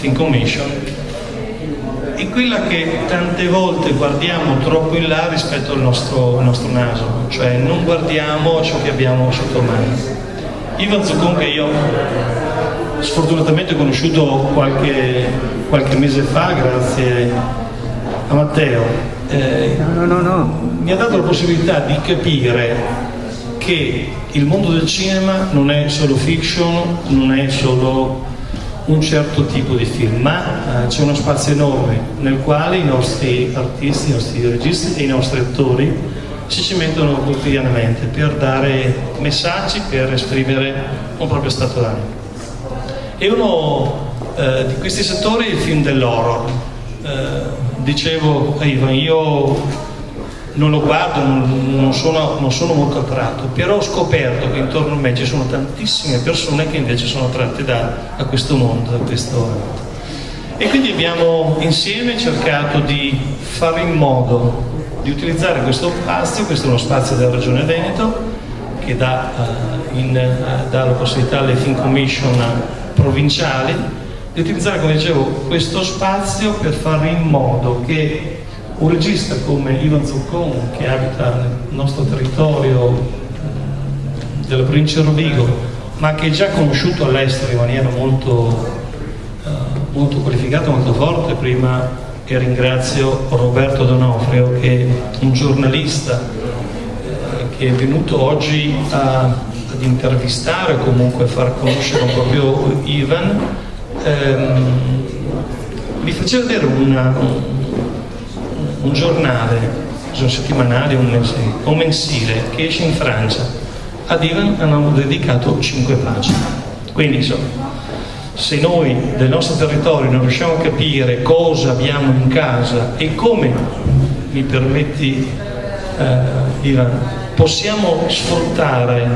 Film Commission è quella che tante volte guardiamo troppo in là rispetto al nostro, al nostro naso, cioè non guardiamo ciò che abbiamo sotto mano. Ivan Zuccon che io sfortunatamente ho conosciuto qualche, qualche mese fa grazie a Matteo, eh, no, no, no, mi ha dato la possibilità di capire che il mondo del cinema non è solo fiction, non è solo un certo tipo di film, ma eh, c'è uno spazio enorme nel quale i nostri artisti, i nostri registi e i nostri attori si cimentano quotidianamente per dare messaggi, per esprimere un proprio stato d'animo. E uno eh, di questi settori è il film dell'horror. Eh, dicevo a Ivan, io non lo guardo, non, sono, non, sono, molto attratto, però ho scoperto che intorno a me ci sono tantissime persone che invece sono attratte da, da questo mondo, da questo... E quindi abbiamo insieme cercato di fare in modo di utilizzare questo spazio, questo è uno spazio della Regione Veneto, che dà, uh, in, uh, dà la possibilità alle film commission provinciali, di utilizzare, come dicevo, questo spazio per fare in modo che un regista come Ivan Zuccon che abita nel nostro territorio della provincia di Rovigo ma che è già conosciuto all'estero in maniera molto, uh, molto qualificata, molto forte. Prima che ringrazio Roberto Donofrio che è un giornalista uh, che è venuto oggi a, ad intervistare comunque a far conoscere proprio Ivan. Um, mi faceva vedere una, un, giornale, un settimanale mensile, un mensile che esce in Francia, ad Ivan hanno dedicato 5 pagine. Quindi insomma, se noi del nostro territorio non riusciamo a capire cosa abbiamo in casa e come, mi permetti eh, Ivan, possiamo sfruttare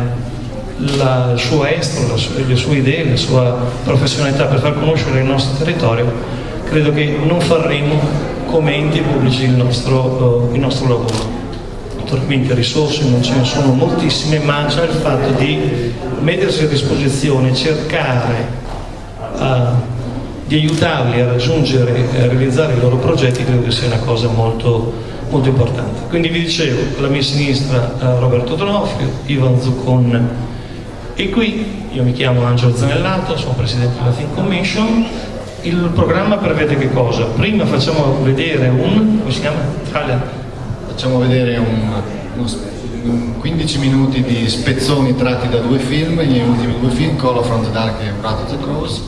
la, il suo estro, le sue idee, la sua professionalità per far conoscere il nostro territorio, credo che non faremo come pubblici il nostro, uh, il nostro lavoro. Naturalmente risorse non ce ne sono moltissime, ma c'è il fatto di mettersi a disposizione, cercare uh, di aiutarli a raggiungere e a realizzare i loro progetti, credo che sia una cosa molto, molto importante. Quindi vi dicevo, alla mia sinistra uh, Roberto Donofrio, Ivan Zuccon e qui io mi chiamo Angelo Zanellato, sono presidente della Think Commission il programma prevede che cosa? Prima facciamo vedere un... come si chiama? Italia? Facciamo vedere un, un 15 minuti di spezzoni tratti da due film, gli ultimi due film, Call of the Dark e Wrath of the Cross,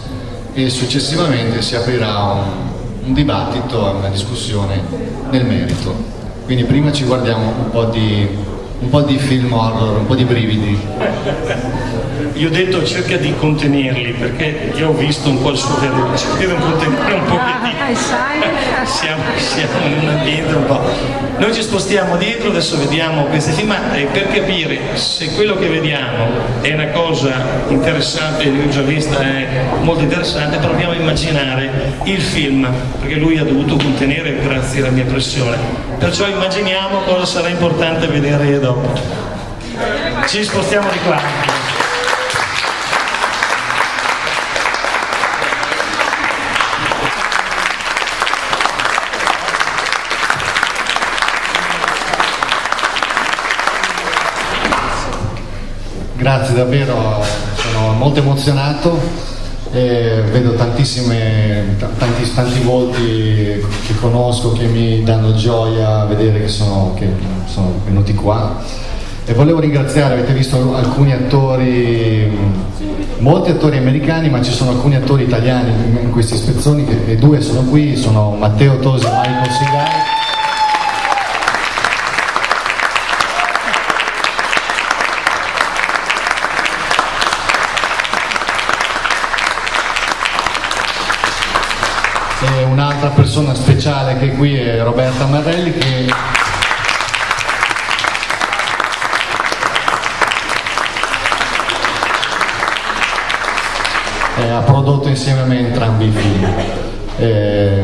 e successivamente si aprirà un, un dibattito, una discussione nel merito. Quindi prima ci guardiamo un po' di, un po di film horror, un po' di brividi. Io ho detto cerca di contenerli perché io ho visto un po' il suo vedere, cerca di contenere un pochettino. Ah, siamo, siamo in un ambiente un po'. Noi ci spostiamo dietro, adesso vediamo questi film, ma eh, per capire se quello che vediamo è una cosa interessante, ho già vista, è molto interessante, proviamo a immaginare il film, perché lui ha dovuto contenere grazie alla mia pressione. Perciò immaginiamo cosa sarà importante vedere dopo. Ci spostiamo di qua. Grazie davvero, sono molto emozionato, eh, vedo tantissime, tanti, tanti, volti che conosco che mi danno gioia a vedere che sono, che sono venuti qua. E volevo ringraziare, avete visto alcuni attori, molti attori americani ma ci sono alcuni attori italiani in questi spezzoni e due sono qui, sono Matteo Tosi e Michael Sigari e un'altra persona speciale che è qui è Roberta Marelli che ha prodotto insieme a me entrambi i film. Eh,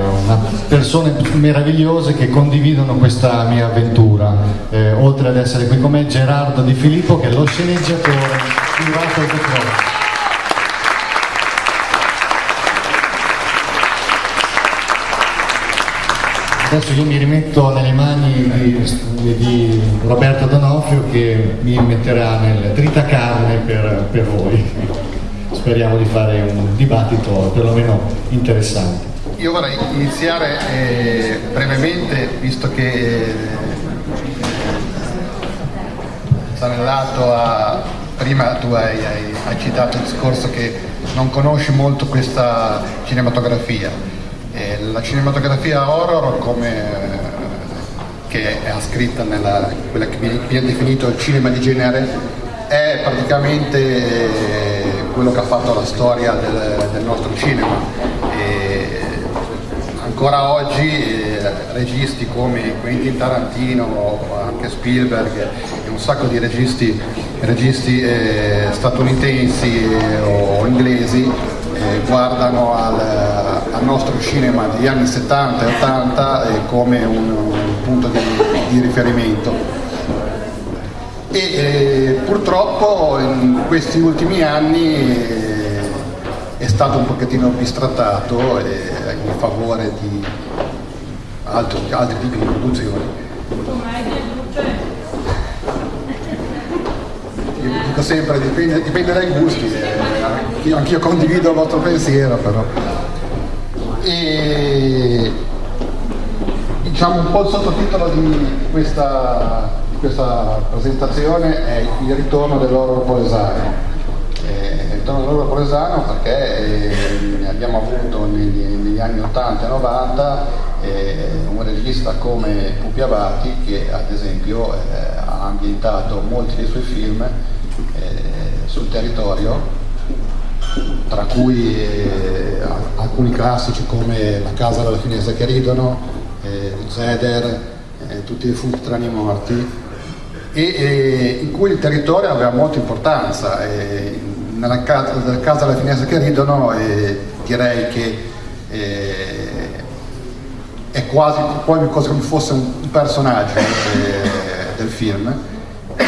persone meravigliose che condividono questa mia avventura. Eh, oltre ad essere qui con me Gerardo Di Filippo che è lo sceneggiatore di Rattle the Adesso io mi rimetto nelle mani di, di Roberto Donofrio che mi metterà nel tritacarne per, per voi. Speriamo di fare un dibattito perlomeno interessante. Io vorrei iniziare eh, brevemente, visto che eh, Sanellato ha, prima tu hai, hai, hai, citato il discorso che non conosci molto questa cinematografia. La cinematografia horror come che è scritta nella quella che viene definito il cinema di genere è praticamente quello che ha fatto la storia del, del nostro cinema. E ancora oggi eh, registi come Quentin Tarantino, anche Spielberg e un sacco di registi, registi eh, statunitensi eh, o inglesi eh, guardano al, al, nostro cinema degli anni 70 e 80 eh, come un, un punto di, di riferimento e eh, purtroppo in questi ultimi anni eh, è stato un pochettino bistrattato eh, in favore di altri, altri tipi di produzioni. Io dico sempre, dipende, dipende dai gusti, eh, anch'io condivido il vostro pensiero però. E, diciamo un po' il sottotitolo di questa questa presentazione è il ritorno dell'oro polesano. Eh, il ritorno dell'oro polesano perché eh, abbiamo avuto negli, negli, anni 80 e 90 eh, un regista come Pupi Avati che ad esempio eh, ha ambientato molti dei suoi film eh, sul territorio tra cui eh, alcuni classici come La casa della finestra che ridono, Zeder, tutti i defunti tranne i morti e, in cui il territorio aveva molta importanza. E nella casa, nella casa delle finestre che ridono e direi che eh, è quasi come se fosse un personaggio eh, del film e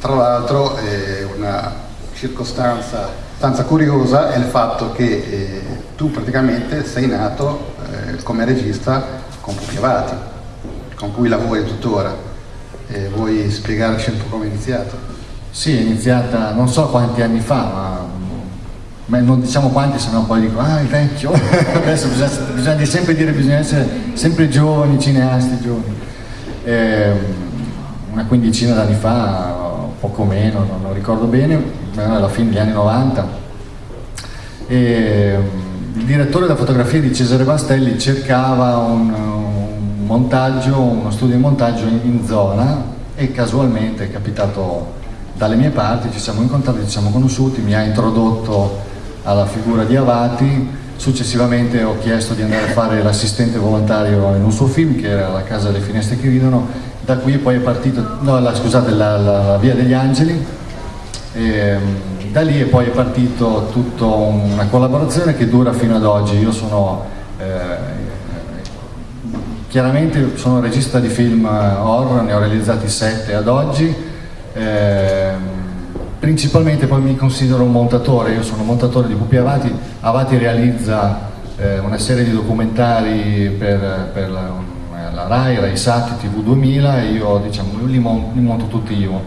tra l'altro eh, una circostanza abbastanza curiosa è il fatto che eh, tu praticamente sei nato eh, come regista con Pupi Avati con cui lavori tuttora eh, vuoi spiegarci un po' come è iniziato? Sì, è iniziata non so quanti anni fa, ma, ma non diciamo quanti, sennò poi dico, ah, il vecchio. Adesso bisogna, bisogna, sempre dire, bisogna essere sempre giovani, cineasti, giovani. Eh, una quindicina d'anni fa, poco meno, non, non ricordo bene, alla fine degli anni 90. E, il direttore della fotografia di Cesare Bastelli cercava un, montaggio, uno studio di montaggio in, in zona e casualmente è capitato dalle mie parti, ci siamo incontrati, ci siamo conosciuti, mi ha introdotto alla figura di Avati, successivamente ho chiesto di andare a fare l'assistente volontario in un suo film che era La casa delle finestre che ridono, da qui poi è partito, no la, scusate, la, la, la Via degli Angeli, e, ehm, da lì è poi è partito tutta una collaborazione che dura fino ad oggi, io sono eh, Chiaramente sono regista di film horror, ne ho realizzati sette ad oggi, eh, principalmente poi mi considero un montatore, io sono montatore di Pupi Avati, Avati realizza eh, una serie di documentari per, per la, la, RAI, RAI Sat, TV 2000 e io diciamo, li, monto, li monto tutti io,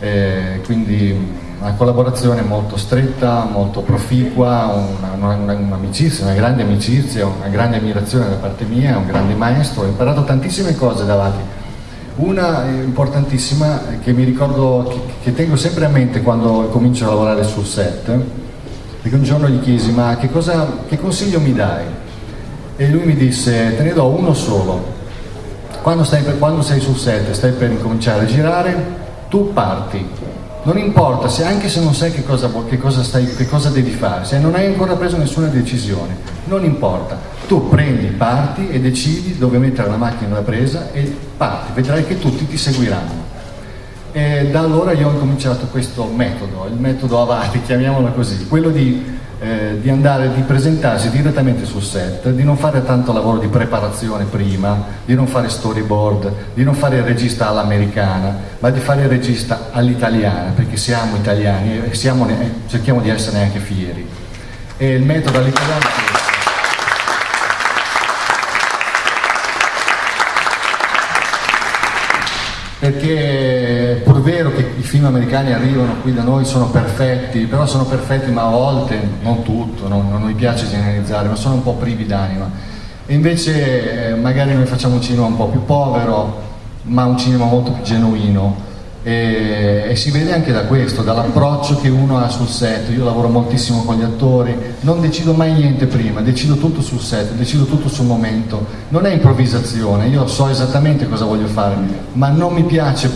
eh, quindi una collaborazione molto stretta, molto proficua, un'amicizia, una, una, grande amicizia, una grande ammirazione da parte mia, un grande maestro, ho imparato tantissime cose davanti. Una importantissima che mi ricordo, che, che tengo sempre a mente quando comincio a lavorare sul set, perché un giorno gli chiesi ma che, cosa, che consiglio mi dai? E lui mi disse te ne do uno solo, quando, per, quando sei sul set, stai per incominciare a girare, tu parti, non importa, se anche se non sai che cosa, che, cosa stai, che cosa devi fare, se non hai ancora preso nessuna decisione, non importa. Tu prendi, parti e decidi dove mettere la macchina da presa e parti, vedrai che tutti ti seguiranno. E da allora io ho incominciato questo metodo, il metodo Avati, chiamiamolo così, quello di eh, di andare, di presentarsi direttamente sul set, di non fare tanto lavoro di preparazione prima, di non fare storyboard, di non fare il regista all'americana, ma di fare il regista all'italiana, perché siamo italiani e siamo eh, cerchiamo di essere anche fieri. E il metodo all'italiano è questo. Perché film americani arrivano qui da noi sono perfetti, però sono perfetti ma a volte, non tutto, non, non mi piace generalizzare, ma sono un po' privi d'anima. E invece eh, magari noi facciamo un cinema un po' più povero, ma un cinema molto più genuino e, e, si vede anche da questo, dall'approccio che uno ha sul set. Io lavoro moltissimo con gli attori, non decido mai niente prima, decido tutto sul set, decido tutto sul momento. Non è improvvisazione, io so esattamente cosa voglio fare, ma non mi piace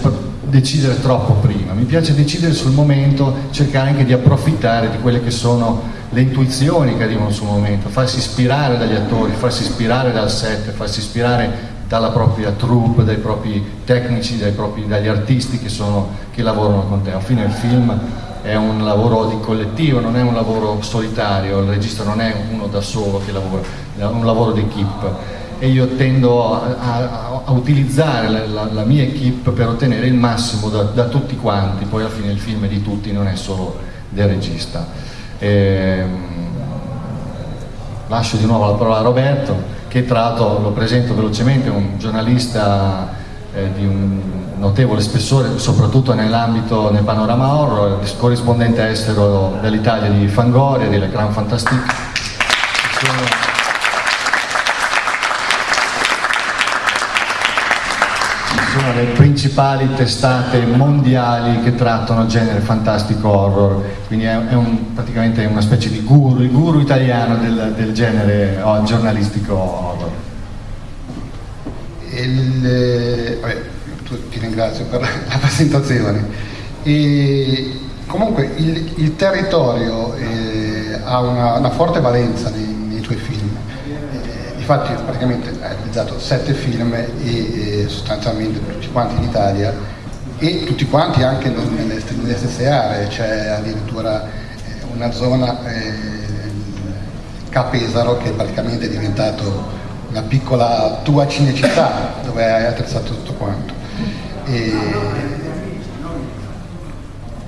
decidere troppo prima, mi piace decidere sul momento, cercare anche di approfittare di quelle che sono le intuizioni che arrivano sul momento, farsi ispirare dagli attori, farsi ispirare dal set, farsi ispirare dalla propria troupe, dai propri tecnici, dai propri, dagli artisti che, sono, che lavorano con te. Alla fine il film è un lavoro di collettivo, non è un lavoro solitario, il regista non è uno da solo che lavora, è un lavoro d'equipe e io tendo a, a, a utilizzare la, la, la, mia equipe per ottenere il massimo da, da, tutti quanti, poi alla fine il film è di tutti, non è solo del regista. E, ehm, lascio di nuovo la parola a Roberto che tra l'altro lo presento velocemente, un giornalista eh, di un notevole spessore, soprattutto nell'ambito, nel panorama horror, corrispondente estero dell'Italia di Fangoria, di Le Grand Fantastique. sono le principali testate mondiali che trattano genere fantastico horror, quindi è, è un, praticamente una specie di guru, il guru italiano del, del genere oh, giornalistico horror. Il, eh, vabbè, ti ringrazio per la presentazione. E, comunque il, il territorio eh, ha una, una, forte valenza nei, nei tuoi film infatti praticamente ha realizzato sette film e, e sostanzialmente tutti quanti in Italia e tutti quanti anche nelle, nelle stesse aree, c'è addirittura eh, una zona, eh, Capesaro, che praticamente è diventato una piccola tua cinecittà dove hai attrezzato tutto quanto. E,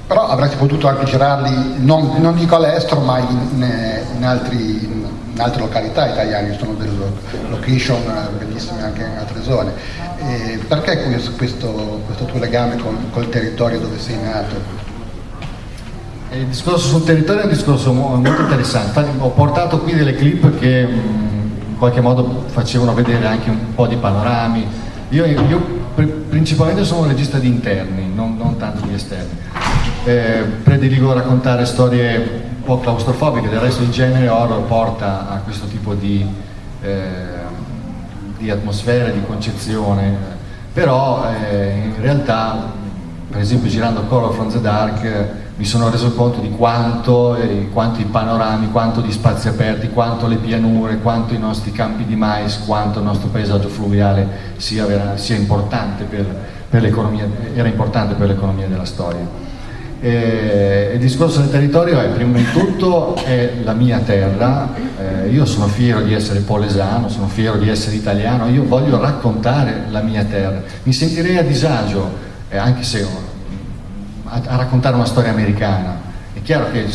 però avresti potuto anche girarli, non, non dico all'estero, ma in, in, altri, in altre località italiane, sono delle location bellissime anche in altre zone. E perché questo, questo, questo, tuo legame con, col territorio dove sei nato? Il discorso sul territorio è un discorso molto interessante, ho portato qui delle clip che in qualche modo facevano vedere anche un po' di panorami. Io, io principalmente sono un regista di interni, non, non tanto di esterni. Eh, prediligo raccontare storie po' claustrofobiche, del resto il genere horror porta a questo tipo di, eh, di atmosfera, di concezione, però eh, in realtà, per esempio girando Color from the Dark, mi sono reso conto di quanto, eh, quanto i panorami, quanto gli spazi aperti, quanto le pianure, quanto i nostri campi di mais, quanto il nostro paesaggio fluviale sia, sia importante per, per era importante per l'economia della storia. Eh, il discorso del territorio è prima di tutto è la mia terra, eh, io sono fiero di essere polesano, sono fiero di essere italiano, io voglio raccontare la mia terra, mi sentirei a disagio, eh, anche se a, a, raccontare una storia americana, è chiaro che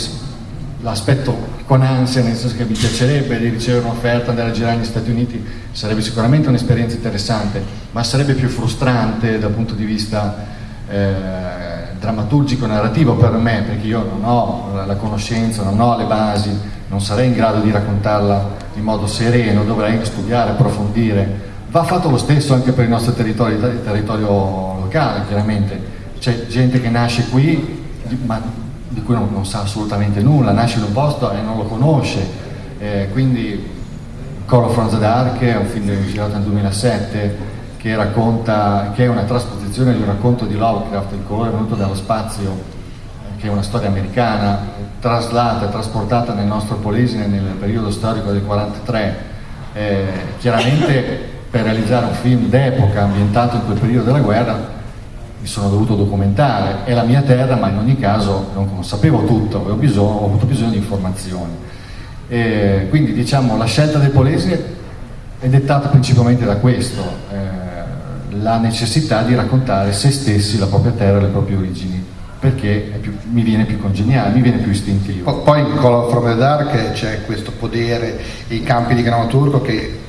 l'aspetto con ansia, nel senso che mi piacerebbe di ricevere un'offerta andare a girare negli Stati Uniti, sarebbe sicuramente un'esperienza interessante, ma sarebbe più frustrante dal punto di vista eh, drammaturgico narrativo per me, perché io non ho la conoscenza, non ho le basi, non sarei in grado di raccontarla in modo sereno, dovrei studiare, approfondire. Va fatto lo stesso anche per il nostro territorio, il territorio locale, chiaramente. C'è gente che nasce qui, ma di cui non, non, sa assolutamente nulla, nasce in un posto e non lo conosce. Eh, quindi Call of Franz Dark è un film girato nel 2007 che, racconta, che è una trasposizione di un racconto di Lovecraft, Il colore venuto dallo spazio, che è una storia americana, traslata e trasportata nel nostro Polesine nel periodo storico del 43. Eh, chiaramente per realizzare un film d'epoca ambientato in quel periodo della guerra mi sono dovuto documentare, è la mia terra ma in ogni caso non sapevo tutto, ho, bisogno, ho avuto bisogno di informazioni. Eh, quindi diciamo la scelta del Polesine è dettata principalmente da questo. Eh, la necessità di raccontare se stessi, la propria terra e le proprie origini perché più, mi viene più congeniale, mi viene più istintivo. Poi in Color from the Dark c'è questo potere, i campi di grano turco che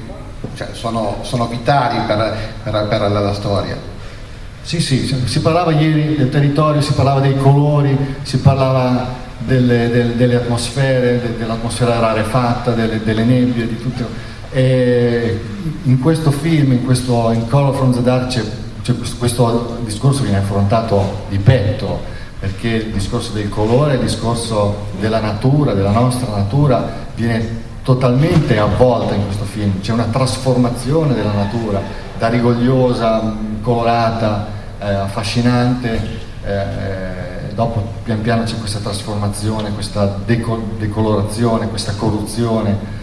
cioè, sono, sono, vitali per, per, per la, la, storia. Sì, sì, si parlava ieri del territorio, si parlava dei colori, si parlava delle, delle, delle atmosfere, dell'atmosfera rarefatta, delle, delle nebbie, di tutto. E in questo film, in, questo, in Color from the Dark, c'è, questo discorso viene affrontato di petto, perché il discorso del colore, il discorso della natura, della nostra natura, viene totalmente avvolta in questo film, c'è una trasformazione della natura, da rigogliosa, colorata, eh, affascinante, eh, dopo pian piano c'è questa trasformazione, questa deco decolorazione, questa corruzione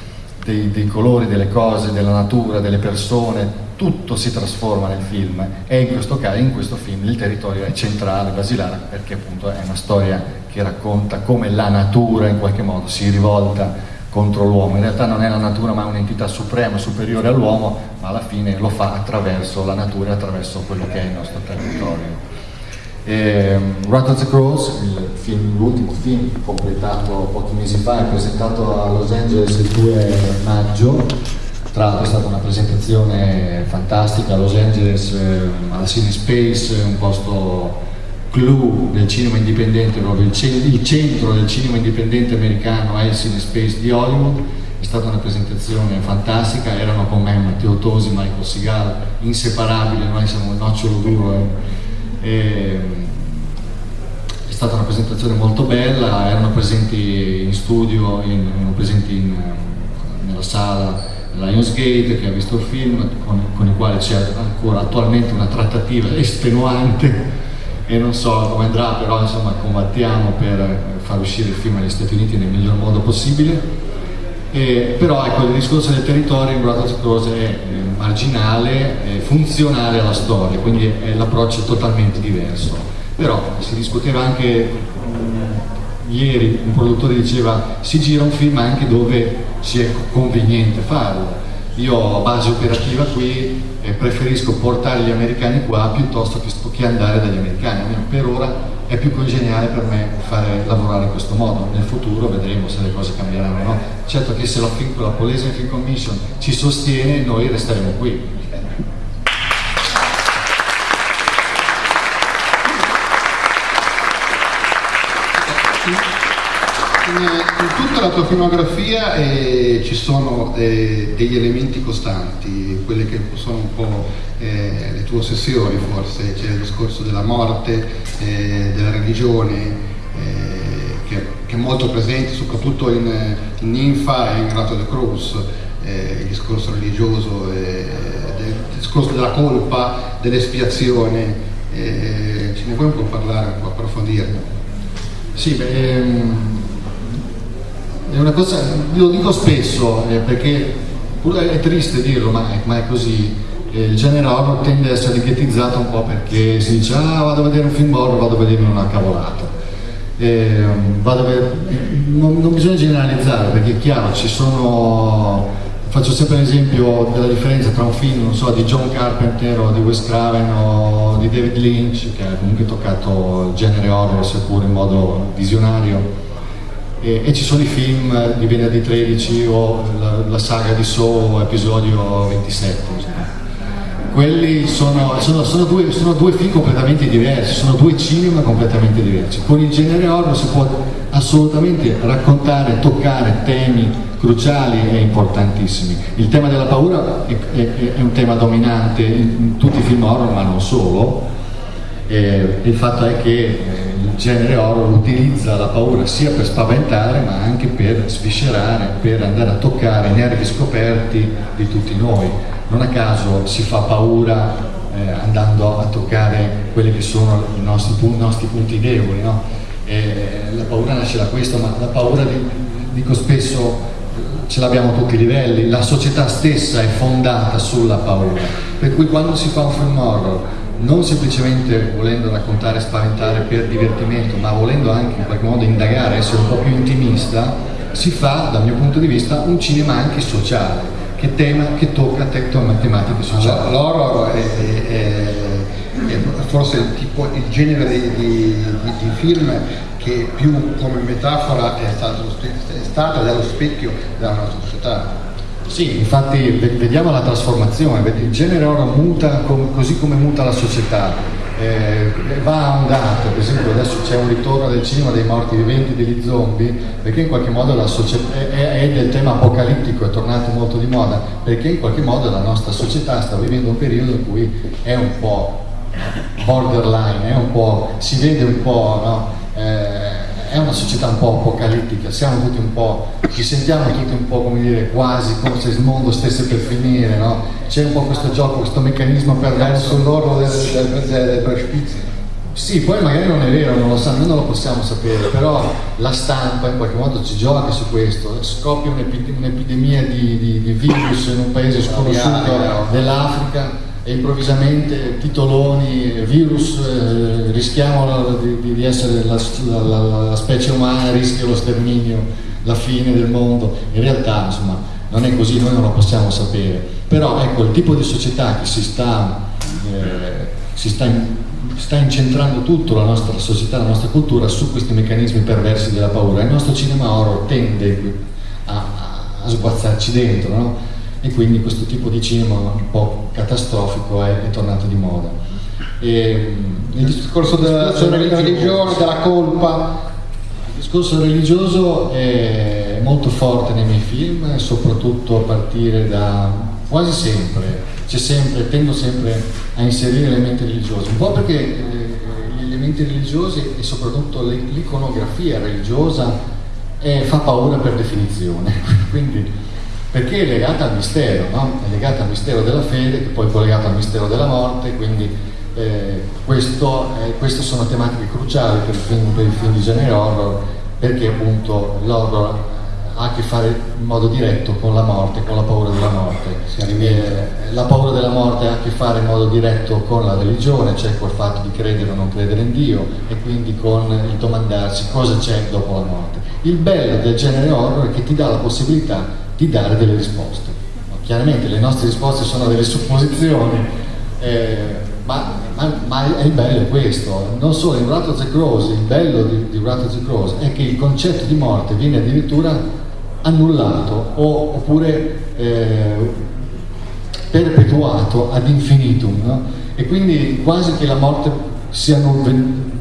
dei, dei, colori, delle cose, della natura, delle persone, tutto si trasforma nel film e in questo caso, in questo film, il territorio è centrale, basilare, perché appunto è una storia che racconta come la natura in qualche modo si rivolta contro l'uomo, in realtà non è la natura ma un'entità suprema, superiore all'uomo, ma alla fine lo fa attraverso la natura e attraverso quello che è il nostro territorio. E, Rat of the Crows, l'ultimo film completato pochi mesi fa, è presentato a Los Angeles il 2 maggio, tra l'altro è stata una presentazione fantastica a Los Angeles, eh, alla Cine Space, un posto clou del cinema indipendente, proprio il, centro del cinema indipendente americano è il Cine Space di Hollywood, è stata una presentazione fantastica, erano con me Matteo Tosi, Michael Segal, inseparabili, noi siamo il nocciolo duro. Eh. E, è stata una presentazione molto bella, erano presenti in studio, in, erano presenti in, nella sala Lionsgate che ha visto il film, con, con il quale c'è ancora attualmente una trattativa estenuante e non so come andrà, però insomma combattiamo per far uscire il film negli Stati Uniti nel miglior modo possibile. Eh, però ecco, il discorso del territorio in Brothers Cross è marginale, è funzionale alla storia, quindi l'approccio è totalmente diverso. Però si discuteva anche mh, ieri, un produttore diceva si gira un film anche dove ci è conveniente farlo io ho base operativa qui e preferisco portare gli americani qua piuttosto che, andare dagli americani, per ora è più congeniale per me fare lavorare in questo modo, nel futuro vedremo se le cose cambieranno no? Certo che se la, la Polese Film Commission ci sostiene noi resteremo qui, in tutta la tua filmografia eh, ci sono eh, degli elementi costanti, quelle che sono un po' eh, le tue ossessioni forse, c'è il discorso della morte, eh, della religione, eh, che, che, è molto presente soprattutto in, in Ninfa e in Rato de Cruz, eh, il discorso religioso, il discorso della colpa, dell'espiazione, ce ne vuoi un po' parlare, un po' approfondire? Sì, beh, ehm è una cosa, lo dico spesso eh, perché è triste dirlo, ma è, ma è così. Eh, il genere horror tende a essere ghettizzato un po' perché si dice ah vado a vedere un film horror, vado a vedere una cavolata. Eh, vedere, non, non, bisogna generalizzare perché è chiaro, ci sono, faccio sempre l'esempio della differenza tra un film, so, di John Carpenter o di Wes Craven o di David Lynch, che ha comunque toccato il genere horror seppur in modo visionario, e, e, ci sono i film di venerdì 13 o la, la saga di Saw episodio 27 insomma. quelli sono, sono, sono, due, sono, due, film completamente diversi sono due cinema completamente diversi. Con il genere horror si può assolutamente raccontare, toccare temi cruciali e importantissimi. Il tema della paura è, è, è un tema dominante in, in tutti i film horror ma non solo. E il fatto è che il genere horror utilizza la paura sia per spaventare ma anche per sviscerare, per andare a toccare i nervi scoperti di tutti noi. Non a caso si fa paura eh, andando a toccare quelli che sono i nostri, i nostri punti deboli. No? la paura nasce da questo, ma la paura, dico spesso, ce l'abbiamo a tutti i livelli, la società stessa è fondata sulla paura, per cui quando si fa un film horror non semplicemente volendo raccontare e spaventare per divertimento, ma volendo anche in qualche modo indagare, essere un po' più intimista, si fa, dal mio punto di vista, un cinema anche sociale, che, tema, che tocca tematiche sociali. L'horror è, è, è, forse il, tipo, il genere di, di, di, film che più come metafora è stato, è stato ed è lo specchio della nostra società. Sì, infatti vediamo la trasformazione, il genere ora muta così come muta la società. eh, va a ondate, per esempio adesso c'è un ritorno del cinema dei morti viventi, degli zombie, perché in qualche modo la società è, è, del tema apocalittico, è tornato molto di moda, perché in qualche modo la nostra società sta vivendo un periodo in cui è un po' borderline, un po', si vede un po', no? eh, è una società un po' apocalittica, siamo tutti un po', ci sentiamo tutti un po' come dire quasi come se il mondo stesse per finire, no? C'è un po' questo gioco, questo meccanismo perverso. Sull'orlo del, del, del, del precipizio. Sì, poi magari non è vero, non lo sanno, noi non lo possiamo sapere, però la stampa in qualche modo ci gioca su questo, scoppia un'epidemia di, di, di virus in un paese sconosciuto dell'Africa e improvvisamente titoloni, virus, eh, rischiamo di, di essere la, la, la, specie umana, rischia lo sterminio, la fine del mondo. In realtà insomma non è così, noi non lo possiamo sapere. Però ecco il tipo di società che si sta, eh, si sta, in, sta incentrando tutto la nostra società, la nostra cultura su questi meccanismi perversi della paura. Il nostro cinema horror tende a, a sguazzarci dentro, no? E quindi questo tipo di cinema un po' catastrofico è, è tornato di moda. E, il discorso della, della religione, della colpa. Il discorso religioso è molto forte nei miei film, soprattutto a partire da quasi sempre, c'è sempre, tendo sempre a inserire elementi religiosi, un po' perché eh, gli elementi religiosi e soprattutto l'iconografia religiosa eh, fa paura per definizione, quindi perché è legata al mistero, no? è legata al mistero della fede, che poi è collegata al mistero della morte, quindi eh, questo, eh, queste sono tematiche cruciali per il film, per il film di genere horror, perché appunto l'horror ha a che fare in modo diretto con la morte, con la paura della morte. Eh, la paura della morte ha a che fare in modo diretto con la religione, cioè col fatto di credere o non credere in Dio e quindi con il domandarsi cosa c'è dopo la morte. Il bello del genere horror è che ti dà la possibilità di dare delle risposte. Chiaramente le nostre risposte sono delle supposizioni, eh, ma, ma, ma, il bello questo, non solo in the Cross, il bello di, di the Cross è che il concetto di morte viene addirittura annullato o, oppure eh, perpetuato ad infinitum no? e quindi quasi che la morte sia,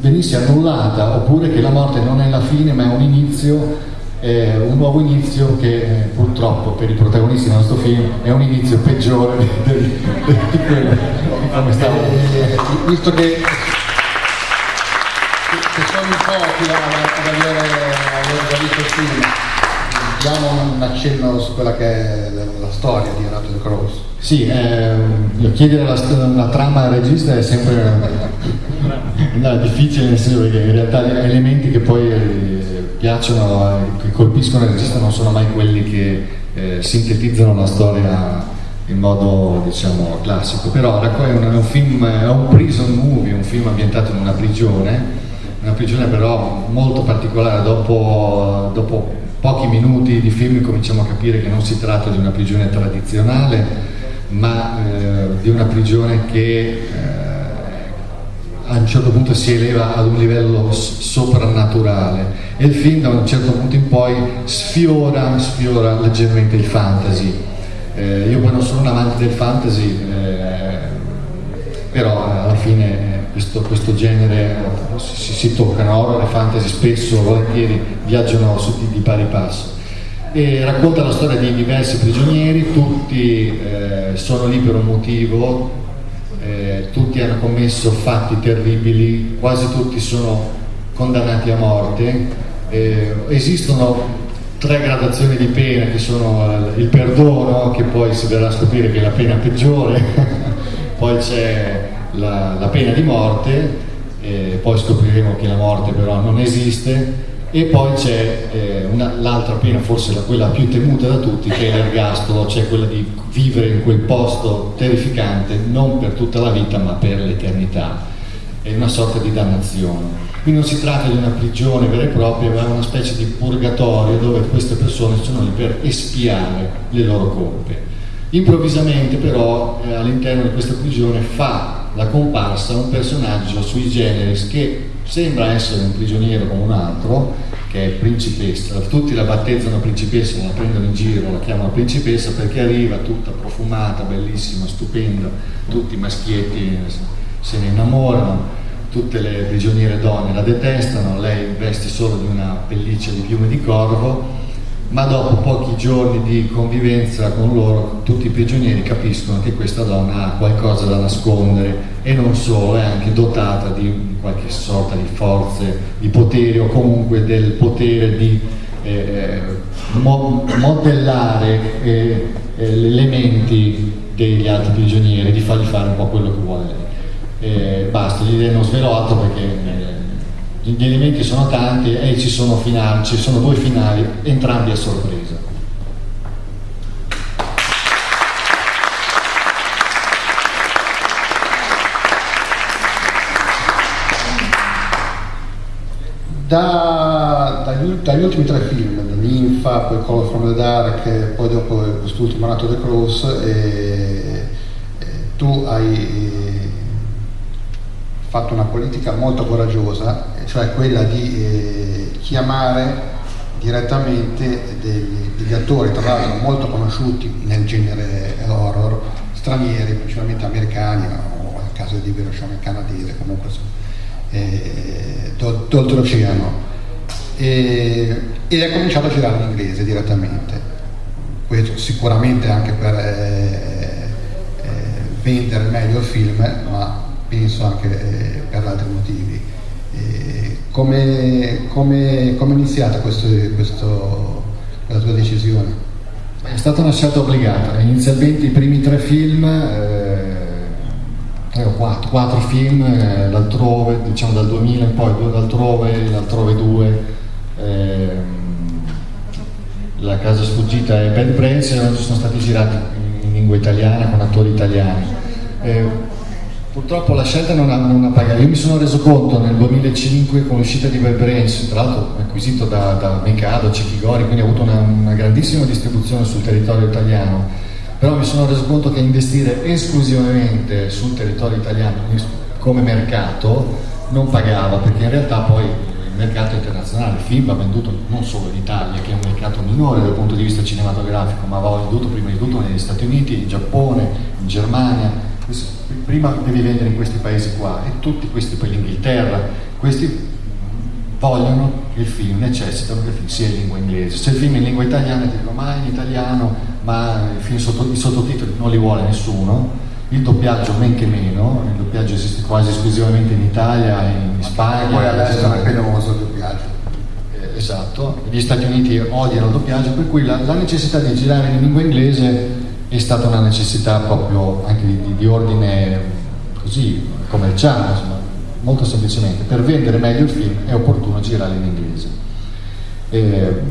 venisse annullata oppure che la morte non è la fine ma è un inizio eh, un nuovo inizio che eh, purtroppo per i protagonisti del nostro film è un inizio peggiore di, di, di, quello di come stavo. Visto che, che sono in pochi ad aver già visto il film, diamo un accenno su quella che è la storia di Renato De Cross. Sì, eh, chiedere la, la, trama al regista è sempre no, difficile, nel senso che in realtà gli elementi che poi piacciono, che colpiscono il regista non sono mai quelli che eh, sintetizzano la storia in modo diciamo classico, però è un, è un film, è un prison movie, un film ambientato in una prigione, una prigione però molto particolare, dopo, dopo pochi minuti di film cominciamo a capire che non si tratta di una prigione tradizionale, ma eh, di una prigione che eh, a un certo punto si eleva ad un livello soprannaturale e il film da un certo punto in poi sfiora, sfiora leggermente il fantasy. Eh, io poi non sono un amante del fantasy, eh, però alla fine questo, questo genere si, si toccano, horror e fantasy spesso, volentieri, viaggiano su di, di pari passo. E racconta la storia di diversi prigionieri, tutti eh, sono lì per un motivo, eh, tutti hanno commesso fatti terribili, quasi tutti sono condannati a morte, eh, esistono tre gradazioni di pena che sono il perdono, che poi si verrà a scoprire che è la pena peggiore, poi c'è la, la, pena di morte, eh, poi scopriremo che la morte però non esiste, e poi c'è eh, l'altra pena, forse la, quella più temuta da tutti, che è l'ergastolo, cioè quella di vivere in quel posto terrificante non per tutta la vita ma per l'eternità. È una sorta di dannazione. Quindi non si tratta di una prigione vera e propria, ma è una specie di purgatorio dove queste persone sono lì per espiare le loro colpe. Improvvisamente però eh, all'interno di questa prigione fa la comparsa un personaggio sui generis che sembra essere un prigioniero come un altro, che è principessa, tutti la battezzano principessa, la prendono in giro, la chiamano principessa perché arriva tutta profumata, bellissima, stupenda, tutti maschietti se ne innamorano, tutte le prigioniere donne la detestano, lei veste solo di una pelliccia di piume di corvo, ma dopo pochi giorni di convivenza con loro tutti i prigionieri capiscono che questa donna ha qualcosa da nascondere e non solo, è anche dotata di qualche sorta di forze, di potere o comunque del potere di eh, mo modellare eh, eh, gli elementi degli altri prigionieri, di fargli fare un po' quello che vuole lei. Eh, basta, l'idea non svelato perché eh, gli elementi sono tanti e ci sono, finali, ci sono due finali, entrambi a sorpresa. Da, dagli, dagli, ultimi tre film, Ninfa, poi Color from the Dark poi dopo quest'ultimo nato The Cross, e, e tu hai fatto una politica molto coraggiosa, cioè quella di eh, chiamare direttamente degli, degli, attori, tra l'altro molto conosciuti nel genere horror, stranieri, principalmente americani, o nel caso di Hiroshima canadese, comunque eh, d'oltreoceano. E, ed è cominciato a girare in inglese direttamente. Questo sicuramente anche per eh, eh, vendere meglio il film, ma penso anche eh, per altri motivi. Eh, come, come, come, è iniziata la tua decisione? È stata una scelta obbligata, inizialmente i primi tre film, eh, quattro, quattro, film, eh, l'altrove, diciamo dal 2000 in poi, due d'altrove, l'altrove 2, eh, La casa sfuggita e Bad Brains sono stati girati in lingua italiana con attori italiani. Purtroppo la scelta non ha, non ha, pagato. Io mi sono reso conto nel 2005 con l'uscita di Brains, tra l'altro acquisito da, da Mikado, Cechigori, quindi ha avuto una, una, grandissima distribuzione sul territorio italiano, però mi sono reso conto che investire esclusivamente sul territorio italiano come mercato non pagava, perché in realtà poi il mercato internazionale, film va venduto non solo in Italia, che è un mercato minore dal punto di vista cinematografico, ma va venduto prima di tutto negli Stati Uniti, in Giappone, in Germania, prima devi vendere in questi paesi qua e tutti questi, poi l'Inghilterra, questi vogliono che il film, necessitano che il film sia in lingua inglese. Se il film è in lingua italiana ti dico ma è in italiano, ma i, sotto, i sottotitoli non li vuole nessuno, il doppiaggio men che meno, il doppiaggio esiste quasi esclusivamente in Italia, in Spagna. Poi adesso è famoso il doppiaggio. Eh, esatto, gli Stati Uniti odiano il doppiaggio, per cui la, la necessità di girare in lingua inglese è stata una necessità proprio anche di, di ordine così commerciale, insomma, molto semplicemente. Per vendere meglio il film è opportuno girare in inglese. E,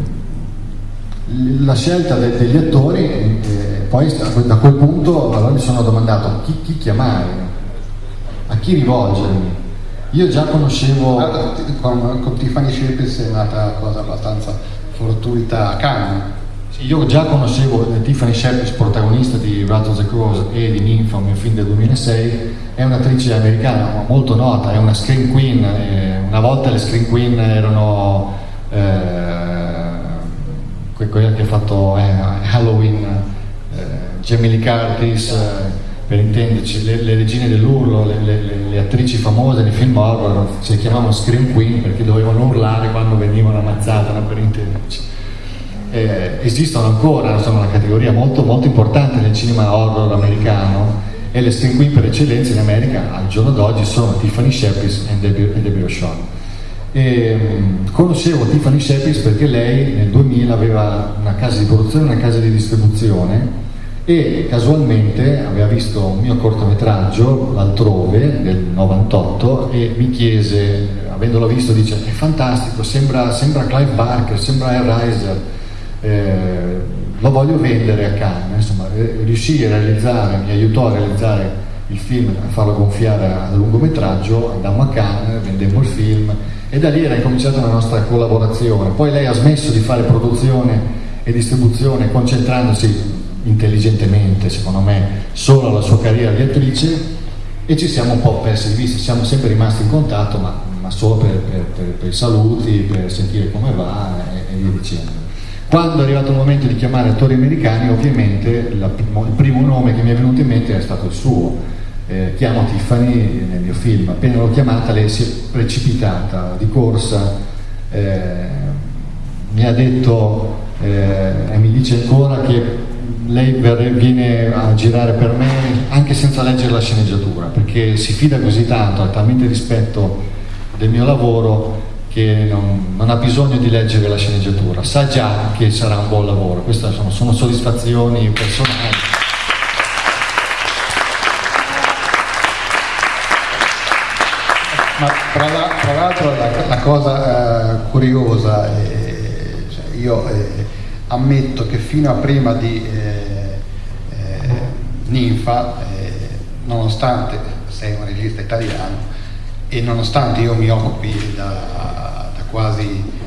la scelta de, degli attori, eh, poi da quel punto allora mi sono domandato chi, chi chiamare, a chi rivolgermi. Io già conoscevo... Con, con Tiffany Shepard è nata cosa abbastanza fortuita a Cannes io già conoscevo Tiffany Shepard, protagonista di Rat of the Crows e di Nympha, un film del 2006, è un'attrice americana molto nota, è una screen queen, eh, una volta le screen queen erano eh, quella che ha fatto eh, Halloween, eh, Jamie Lee Curtis, eh, per intenderci, le, le regine dell'urlo, le, le, le, attrici famose nei film horror, si chiamavano screen queen perché dovevano urlare quando venivano ammazzate, per intenderci eh, esistono ancora, sono una categoria molto, molto importante nel cinema horror americano e le screen queen per eccellenza in America al giorno d'oggi sono Tiffany Shepis e Debbie, O'Shawn. Um, conoscevo Tiffany Shepis perché lei nel 2000 aveva una casa di produzione e una casa di distribuzione e casualmente aveva visto un mio cortometraggio l'altrove del 98 e mi chiese, avendolo visto, dice è fantastico, sembra, sembra Clive Barker, sembra Riser eh, lo voglio vendere a Cannes, insomma, riuscì a realizzare, mi aiutò a realizzare il film, a farlo gonfiare a lungometraggio, andammo a Cannes, vendemmo il film e da lì era incominciata la nostra collaborazione. Poi lei ha smesso di fare produzione e distribuzione concentrandosi intelligentemente, secondo me, solo alla sua carriera di attrice e ci siamo un po' persi di vista, siamo sempre rimasti in contatto, ma, ma solo per, per, per, per, i saluti, per sentire come va e via dicendo. Quando è arrivato il momento di chiamare attori americani, ovviamente la, il primo nome che mi è venuto in mente è stato il suo. eh, chiamo Tiffany nel mio film, appena l'ho chiamata lei si è precipitata di corsa, eh, mi ha detto eh, e mi dice ancora che lei viene a girare per me anche senza leggere la sceneggiatura, perché si fida così tanto, ha talmente rispetto del mio lavoro che non, non, ha bisogno di leggere la sceneggiatura, sa già che sarà un buon lavoro, queste sono, sono soddisfazioni personali. Ma tra, la, tra l'altro la, la, cosa eh, curiosa, eh, cioè io eh, ammetto che fino a prima di eh, eh, Ninfa, eh, nonostante sei un regista italiano e nonostante io mi occupi da, quasi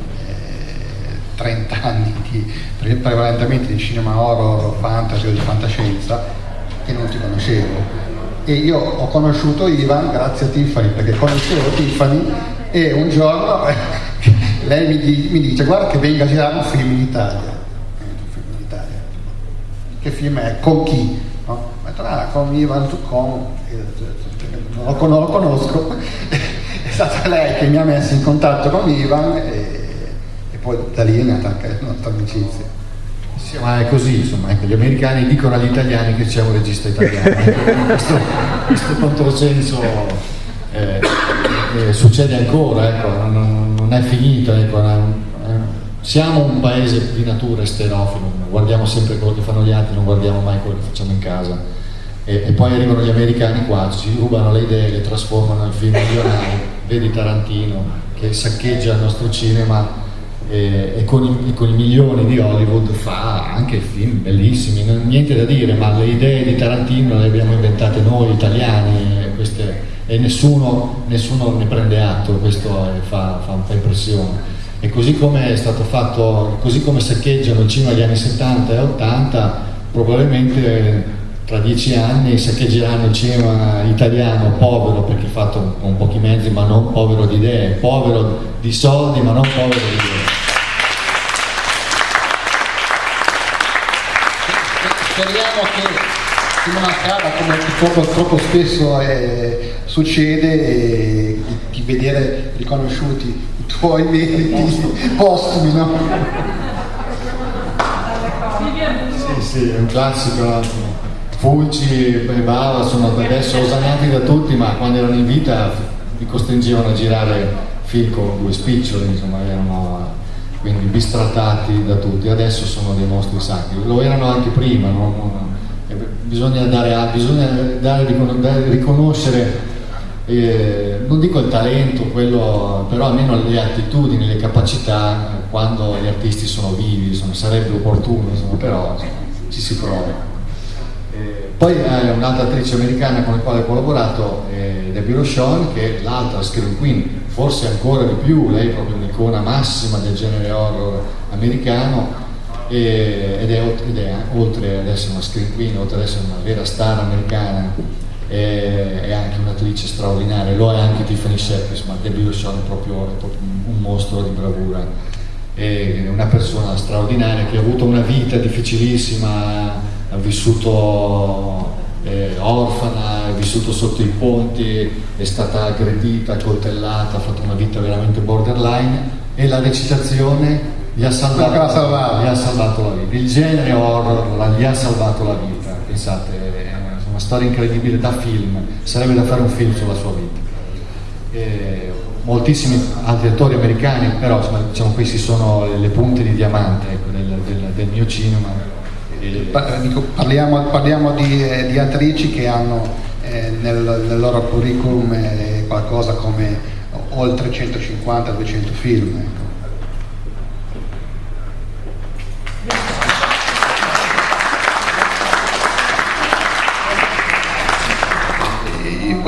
30 anni di, prevalentemente di cinema horror, fantasy o di fantascienza, che non ti conoscevo e io ho conosciuto Ivan grazie a Tiffany perché conoscevo Tiffany e un giorno lei mi, mi, dice guarda che venga a girare un film in Italia. Che film è? Con chi? No? Ah, con Ivan Zuccon, non lo, conosco, stata lei che mi ha messo in contatto con Ivan e, e poi da lì è nata anche la nostra amicizia. Sì, ma è così, insomma, ecco, gli americani dicono agli italiani che c'è un regista italiano, questo, questo controsenso eh, eh, succede ancora, ecco, non, non, è finito, ecco, siamo un paese di natura esterofilo, guardiamo sempre quello che fanno gli altri, non guardiamo mai quello che facciamo in casa. E, e poi arrivano gli americani qua, ci rubano le idee, le trasformano in film milionari, vedi Tarantino che saccheggia il nostro cinema e, e, con i, con i, milioni di Hollywood fa anche film bellissimi, non, niente da dire, ma le idee di Tarantino le abbiamo inventate noi italiani queste, e nessuno, nessuno, ne prende atto, questo fa, fa, fa impressione. E così come è stato fatto, così come saccheggiano il cinema degli anni 70 e 80, probabilmente tra dieci anni saccheggeranno il cinema italiano povero perché fatto con pochi mezzi ma non povero di idee, povero di soldi ma non povero di idee. speriamo che non accada come troppo, troppo spesso eh, succede di vedere riconosciuti i tuoi meriti postumi, no? Sì, sì, è un classico. Fulci e Bava sono adesso osannati da tutti, ma quando erano in vita li costringevano a girare film con due spiccioli, insomma, erano quindi bistrattati da tutti, adesso sono dei mostri sacri, lo erano anche prima, no? bisogna, dare, bisogna dare, riconoscere, eh, non dico il talento, quello, però almeno le attitudini, le capacità quando gli artisti sono vivi, insomma, sarebbe opportuno, insomma, però ci si prova. Eh, poi eh, un'altra attrice americana con la quale ho collaborato è Debbie Rochon, che è l'altra screen queen forse ancora di più, lei è proprio un'icona massima del genere horror americano e, ed, è, ed, è, oltre ad essere una screen queen, oltre ad essere una vera star americana, è, è anche un'attrice straordinaria, lo è anche Tiffany Shepis, ma Debbie Rochon è proprio, è proprio un mostro di bravura, è una persona straordinaria che ha avuto una vita difficilissima, ha vissuto eh, orfana, è vissuto sotto i ponti, è stata aggredita, coltellata, ha fatto una vita veramente borderline e la recitazione gli ha salvato, la, gli ha salvato la vita. Il genere horror gli ha salvato la vita, pensate, è una storia incredibile da film, sarebbe da fare un film sulla sua vita. E moltissimi altri attori americani, però insomma, diciamo, questi sono le punte di diamante ecco, del, del, del mio cinema parliamo, parliamo di, eh, di, attrici che hanno eh, nel, nel, loro curriculum eh, qualcosa come oltre 150-200 film. Ecco.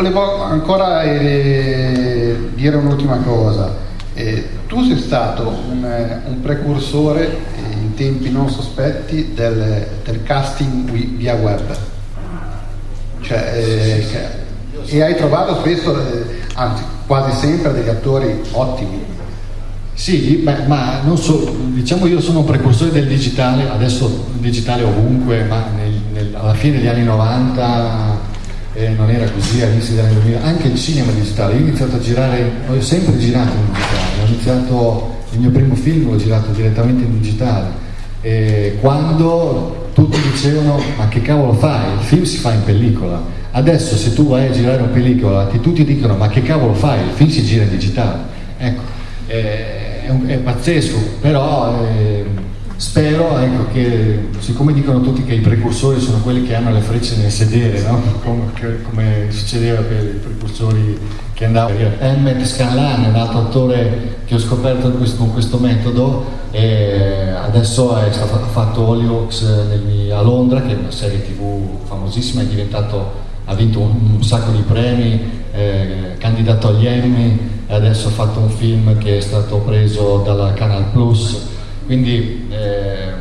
volevo ancora eh, dire un'ultima cosa. Eh, tu sei stato un, eh, un precursore tempi non sospetti del, del casting via web. Cioè, eh, e hai trovato spesso, eh, anzi quasi sempre, degli attori ottimi. Sì, beh, ma non so, diciamo io sono un precursore del digitale, adesso il digitale ovunque, ma nel, nel, alla fine degli anni 90 eh, eh, non era così all'inizio degli anni 2000, anche il cinema digitale. Io ho iniziato a girare, ho sempre girato in digitale, ho iniziato il mio primo film l'ho girato direttamente in digitale. E quando tutti dicevano ma che cavolo fai? Il film si fa in pellicola. Adesso se tu vai a girare una pellicola ti tutti dicono ma che cavolo fai? Il film si gira in digitale. Ecco, è, è, è pazzesco, però eh, Spero ecco, che, siccome dicono tutti che i precursori sono quelli che hanno le frecce nel sedere, no? come, come, succedeva per i precursori che andavano. Emmet Scanlan è un altro attore che ho scoperto con questo metodo e adesso stato, fatto Hollyoaks a Londra, che è una serie tv famosissima, ha vinto un, un, sacco di premi, eh, candidato agli Emmy adesso ha fatto un film che è stato preso dalla Canal Plus quindi eh,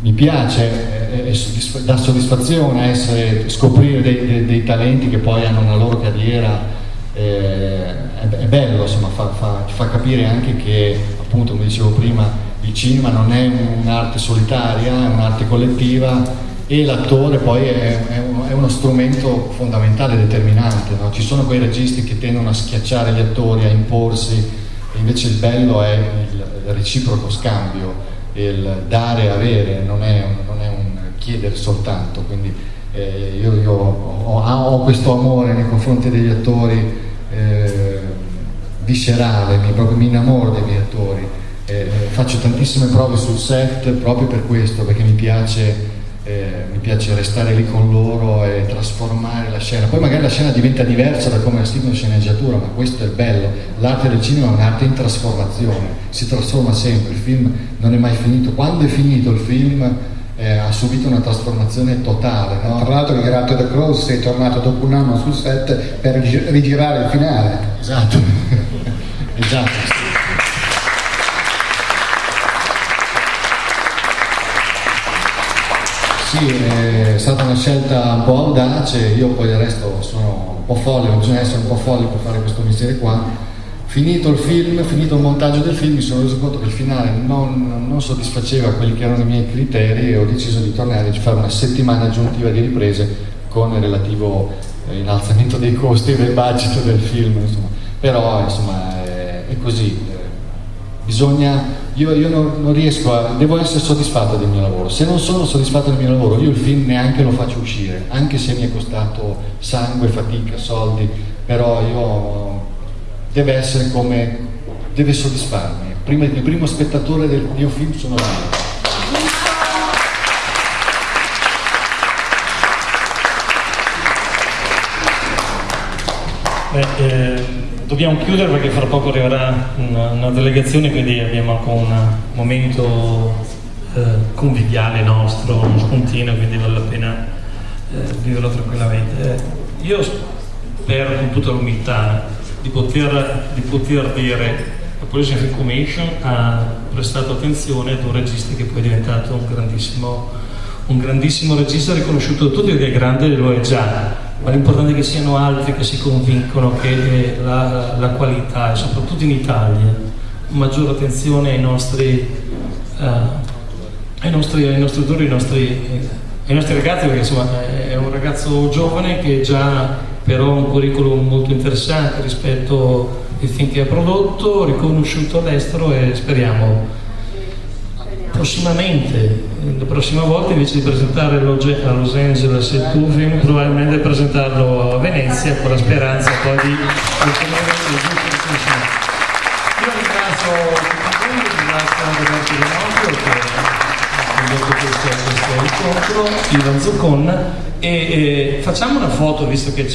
mi piace, eh, eh soddisf- dà soddisfazione essere, scoprire dei, dei, dei, talenti che poi hanno una loro carriera, eh, è, è, bello, insomma, fa, fa, fa capire anche che, appunto, come dicevo prima, il cinema non è un'arte solitaria, è un'arte collettiva e l'attore poi è, è, uno, è, uno, strumento fondamentale, determinante. No? Ci sono quei registi che tendono a schiacciare gli attori, a imporsi, invece il bello è il reciproco scambio, il dare e avere, non è, non è un chiedere soltanto, quindi eh, io, io ho, ho, questo amore nei confronti degli attori eh, viscerale, mi, proprio mi innamoro dei miei attori, eh, faccio tantissime prove sul set proprio per questo, perché mi piace eh, piace restare lì con loro e trasformare la scena. Poi magari la scena diventa diversa da come è scritto in sceneggiatura, ma questo è il bello. L'arte del cinema è un'arte in trasformazione, si trasforma sempre, il film non è mai finito. Quando è finito il film eh, ha subito una trasformazione totale. No? Tra l'altro Gerato The Cross è tornato dopo un anno sul set per rigirare il finale. Esatto, esatto. Sì, è stata una scelta un po' audace, io poi del resto sono un po' folle, bisogna essere un po' folli per fare questo mestiere qua. Finito il film, finito il montaggio del film, mi sono reso conto che il finale non, non soddisfaceva quelli che erano i miei criteri e ho deciso di tornare a fare una settimana aggiuntiva di riprese con il relativo eh, innalzamento dei costi del budget del film. Insomma. Però insomma è, è così, bisogna io, io non, non, riesco a, devo essere soddisfatto del mio lavoro. Se non sono soddisfatto del mio lavoro, io il film neanche lo faccio uscire, anche se mi è costato sangue, fatica, soldi, però io deve essere come, deve soddisfarmi. Prima, il primo spettatore del mio film sono io. Beh, eh Dobbiamo chiudere perché fra poco arriverà una, una delegazione, quindi abbiamo anche un momento eh, conviviale nostro, spontaneo, quindi vale la pena eh, viverlo tranquillamente. Eh, io spero con tutta l'umiltà di di poter dire la Police Information ha prestato attenzione ad un regista che poi è diventato un grandissimo, un grandissimo regista riconosciuto da tutti perché è grande lo è già ma l'importante è che siano altri che si convincono che la, la qualità, e soprattutto in Italia, maggiore attenzione ai nostri, uh, ai nostri, ai nostri autori, ai nostri, ai nostri ragazzi, perché insomma è un ragazzo giovane che già però ha un curriculum molto interessante rispetto ai film che ha prodotto, riconosciuto all'estero e speriamo prossimamente, la prossima volta invece di presentarlo a Los Angeles il tuo film, probabilmente presentarlo a Venezia con la speranza poi di ottenere il giusto Io ringrazio voi, ringrazio Roberto Rinocchio che ha condotto questo, questo incontro, Ivan Zuccon. E, e facciamo una foto visto che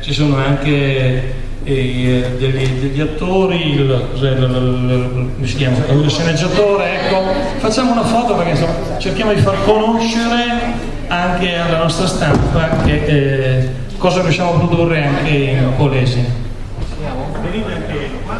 ci sono anche eh, degli, degli, attori, il, il, il, chiama, il, sceneggiatore, ecco, facciamo una foto perché insomma, cerchiamo di far conoscere anche alla nostra stampa che, eh, cosa riusciamo a produrre anche in Polesi. Venite anche qua.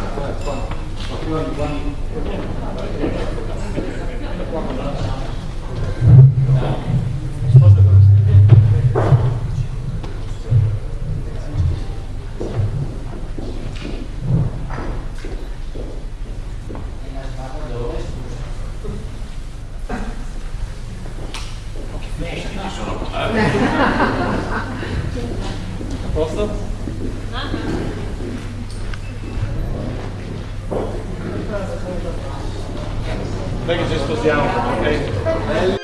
Dai che ci spostiamo. ok?